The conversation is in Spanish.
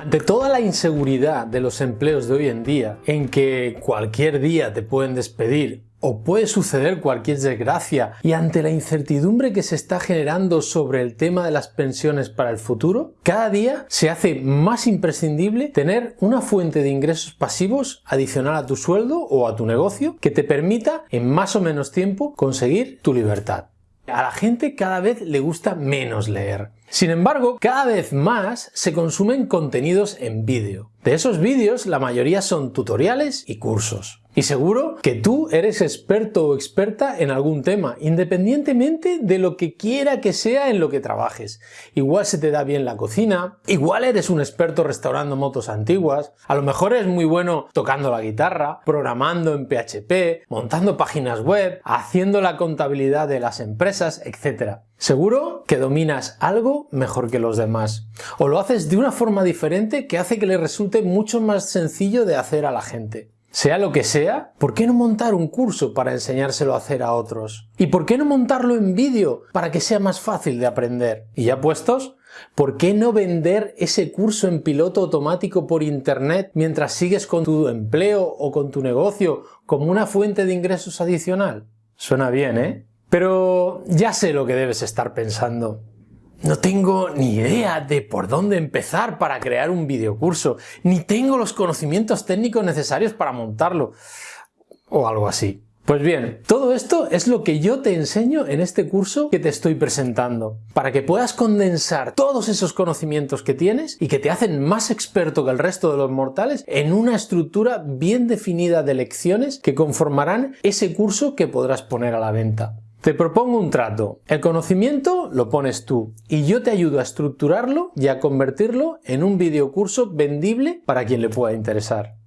Ante toda la inseguridad de los empleos de hoy en día, en que cualquier día te pueden despedir o puede suceder cualquier desgracia y ante la incertidumbre que se está generando sobre el tema de las pensiones para el futuro, cada día se hace más imprescindible tener una fuente de ingresos pasivos adicional a tu sueldo o a tu negocio que te permita en más o menos tiempo conseguir tu libertad. A la gente cada vez le gusta menos leer. Sin embargo, cada vez más se consumen contenidos en vídeo. De esos vídeos, la mayoría son tutoriales y cursos. Y seguro que tú eres experto o experta en algún tema, independientemente de lo que quiera que sea en lo que trabajes. Igual se te da bien la cocina, igual eres un experto restaurando motos antiguas, a lo mejor eres muy bueno tocando la guitarra, programando en PHP, montando páginas web, haciendo la contabilidad de las empresas, etc. Seguro que dominas algo mejor que los demás. O lo haces de una forma diferente que hace que le resulte mucho más sencillo de hacer a la gente. Sea lo que sea, ¿por qué no montar un curso para enseñárselo a hacer a otros? ¿Y por qué no montarlo en vídeo para que sea más fácil de aprender? ¿Y ya puestos? ¿Por qué no vender ese curso en piloto automático por internet mientras sigues con tu empleo o con tu negocio como una fuente de ingresos adicional? Suena bien, ¿eh? Pero ya sé lo que debes estar pensando. No tengo ni idea de por dónde empezar para crear un videocurso, ni tengo los conocimientos técnicos necesarios para montarlo, o algo así. Pues bien, todo esto es lo que yo te enseño en este curso que te estoy presentando, para que puedas condensar todos esos conocimientos que tienes y que te hacen más experto que el resto de los mortales en una estructura bien definida de lecciones que conformarán ese curso que podrás poner a la venta. Te propongo un trato. El conocimiento lo pones tú y yo te ayudo a estructurarlo y a convertirlo en un videocurso vendible para quien le pueda interesar.